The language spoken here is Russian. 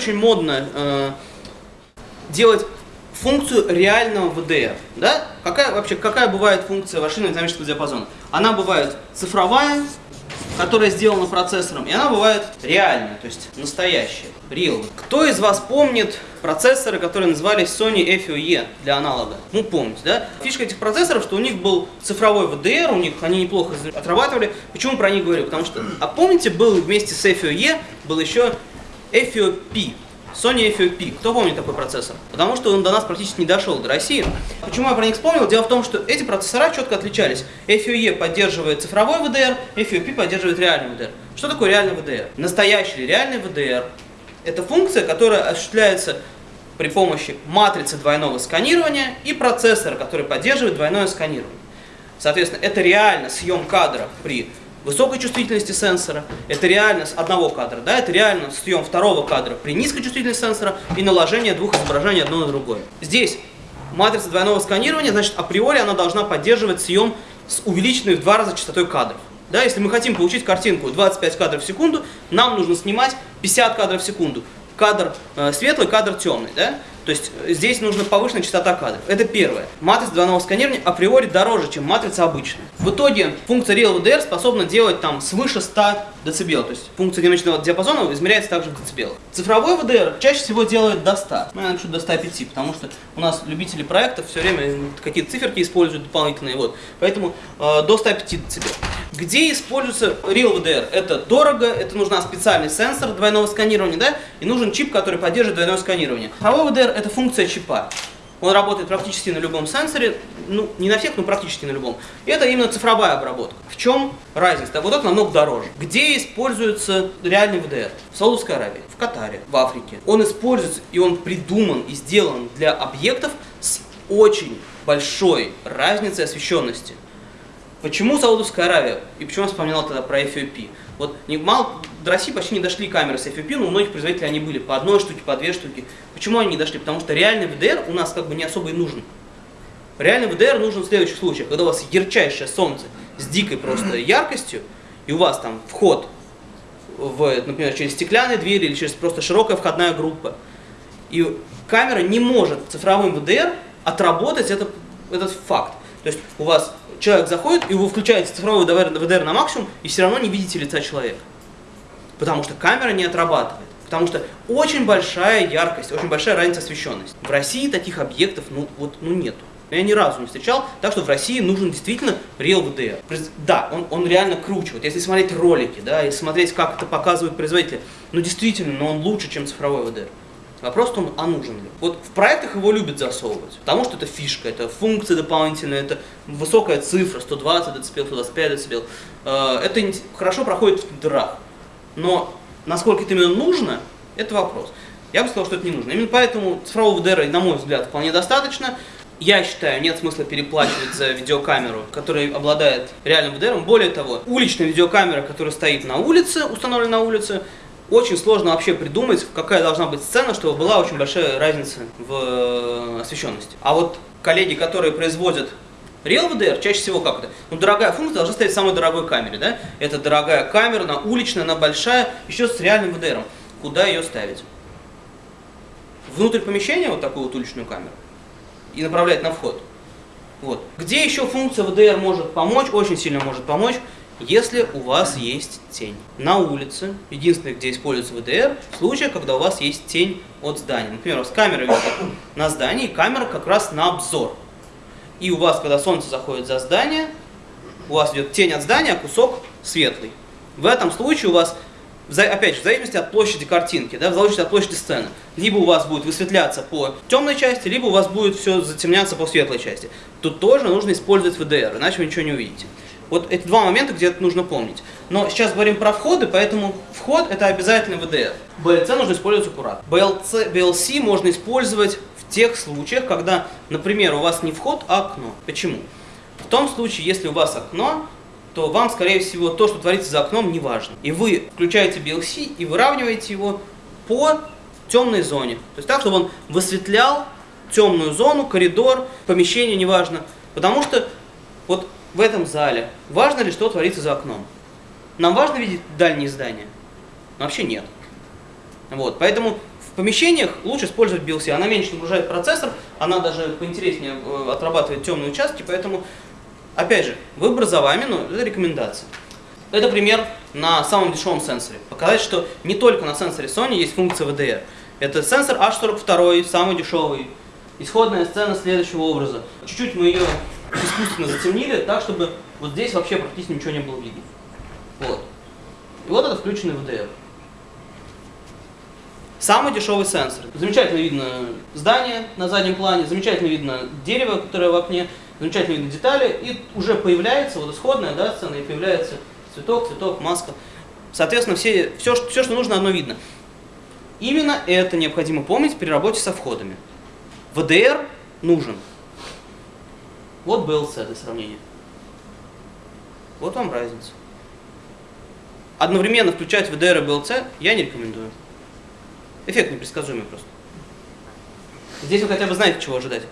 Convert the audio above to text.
очень модно э, делать функцию реального VDR. Да? Какая, вообще, какая бывает функция машины динамического диапазона? Она бывает цифровая, которая сделана процессором, и она бывает реальная, то есть настоящая, real. Кто из вас помнит процессоры, которые назывались Sony FOE для аналога? Ну, помните, да? Фишка этих процессоров, что у них был цифровой VDR, у них они неплохо отрабатывали. Почему про них говорю? Потому что, а помните, был вместе с FOE, был еще FOP, Sony FOP. Кто помнит такой процессор? Потому что он до нас практически не дошел, до России. Почему я про них вспомнил? Дело в том, что эти процессора четко отличались. FOE поддерживает цифровой VDR, FOP поддерживает реальный VDR. Что такое реальный VDR? Настоящий реальный VDR – это функция, которая осуществляется при помощи матрицы двойного сканирования и процессора, который поддерживает двойное сканирование. Соответственно, это реально съем кадра при высокой чувствительности сенсора, это реально с одного кадра, да, это реально съем второго кадра при низкой чувствительности сенсора и наложение двух изображений одно на другое. Здесь матрица двойного сканирования, значит, априори она должна поддерживать съем с увеличенной в два раза частотой кадров. Да, если мы хотим получить картинку 25 кадров в секунду, нам нужно снимать 50 кадров в секунду. Кадр э, светлый, кадр темный. Да? То есть э, здесь нужна повышенная частота кадров. Это первое. Матрица двойного сканирования априори дороже, чем матрица обычная. В итоге функция Real VDR способна делать там свыше 100 дБ. То есть функция динамичного диапазона измеряется также в децибелах. Цифровой VDR чаще всего делает до 100. Ну, я напишу до 105, потому что у нас любители проектов все время какие-то циферки используют дополнительные. Вот. Поэтому э, до 105 дБ. Где используется Real VDR? Это дорого, это нужна специальный сенсор двойного сканирования, да, и нужен чип, который поддерживает двойное сканирование. Цифровой VDR это функция чипа. Он работает практически на любом сенсоре, ну, не на всех, но практически на любом. Это именно цифровая обработка. В чем разница? Да, вот это намного дороже. Где используется реальный VDR? В Саудовской Аравии, в Катаре, в Африке. Он используется, и он придуман и сделан для объектов с очень большой разницей освещенности. Почему Саудовская Аравия? И почему я вспоминал тогда про FOP? Вот не, мало, до России почти не дошли камеры с FOP, но у многих производителей они были по одной штуке, по две штуки. Почему они не дошли? Потому что реальный VDR у нас как бы не особо и нужен. Реальный VDR нужен в следующих случаях, когда у вас ярчайшее солнце с дикой просто яркостью, и у вас там вход, в, например, через стеклянные двери или через просто широкая входная группа. И камера не может цифровым VDR отработать этот, этот факт. То есть у вас человек заходит, и вы включаете цифровой VDR на максимум, и все равно не видите лица человека. Потому что камера не отрабатывает. Потому что очень большая яркость, очень большая разница освещенности. В России таких объектов ну, вот, ну нету. Я ни разу не встречал, так что в России нужен действительно Real VDR. Да, он, он реально круче. Вот если смотреть ролики, да, и смотреть, как это показывают производители, ну действительно, но он лучше, чем цифровой VDR. Вопрос в том, а нужен ли. Вот в проектах его любят засовывать, потому что это фишка, это функция дополнительная, это высокая цифра, 120 дБ, 125 дБ. Это хорошо проходит в дырах. Но насколько это именно нужно, это вопрос. Я бы сказал, что это не нужно. Именно поэтому цифрового VDR, на мой взгляд, вполне достаточно. Я считаю, нет смысла переплачивать за видеокамеру, которая обладает реальным VDR. Более того, уличная видеокамера, которая стоит на улице, установлена на улице, очень сложно вообще придумать, какая должна быть сцена, чтобы была очень большая разница в э, освещенности. А вот коллеги, которые производят Real VDR, чаще всего как это? Ну, дорогая функция должна стоять в самой дорогой камере, да? Это дорогая камера, она уличная, она большая, еще с реальным VDR. Куда ее ставить? Внутрь помещения вот такую вот уличную камеру и направлять на вход. Вот. Где еще функция VDR может помочь, очень сильно может помочь, если у вас есть тень. На улице, единственное, где используется VDR, в случае, когда у вас есть тень от здания. Например, у вас камера висит на здании, камера как раз на обзор. И у вас, когда солнце заходит за здание, у вас идет тень от здания, а кусок светлый. В этом случае у вас, опять же, в зависимости от площади картинки, да, в зависимости от площади сцены, либо у вас будет высветляться по темной части, либо у вас будет все затемняться по светлой части. Тут тоже нужно использовать VDR, иначе вы ничего не увидите. Вот эти два момента, где это нужно помнить. Но сейчас говорим про входы, поэтому вход это обязательно VDR. BLC нужно использовать аккуратно. BLC, BLC можно использовать в тех случаях, когда, например, у вас не вход, а окно. Почему? В том случае, если у вас окно, то вам, скорее всего, то, что творится за окном, не важно. И вы включаете BLC и выравниваете его по темной зоне. То есть так, чтобы он высветлял темную зону, коридор, помещение, неважно. Потому что вот в этом зале, важно ли, что творится за окном? Нам важно видеть дальние здания? Вообще нет. Вот, поэтому В помещениях лучше использовать BLC. Она меньше нагружает процессор, она даже поинтереснее э, отрабатывает темные участки, поэтому, опять же, выбор за вами, но это рекомендация. Это пример на самом дешевом сенсоре. Показать, что не только на сенсоре Sony есть функция VDR. Это сенсор H42, самый дешевый. Исходная сцена следующего образа. Чуть-чуть мы ее искусственно затемнили, так, чтобы вот здесь вообще практически ничего не было видно. Вот. И вот это включенный VDR. Самый дешевый сенсор. Замечательно видно здание на заднем плане, замечательно видно дерево, которое в окне, замечательно видно детали, и уже появляется вот исходная да, сцена, и появляется цветок, цветок, маска. Соответственно, все, все, все, что нужно, оно видно. Именно это необходимо помнить при работе со входами. VDR нужен. Вот BLC для сравнения. Вот вам разница. Одновременно включать VDR и BLC я не рекомендую. Эффект непредсказуемый просто. Здесь вы хотя бы знаете, чего ожидать.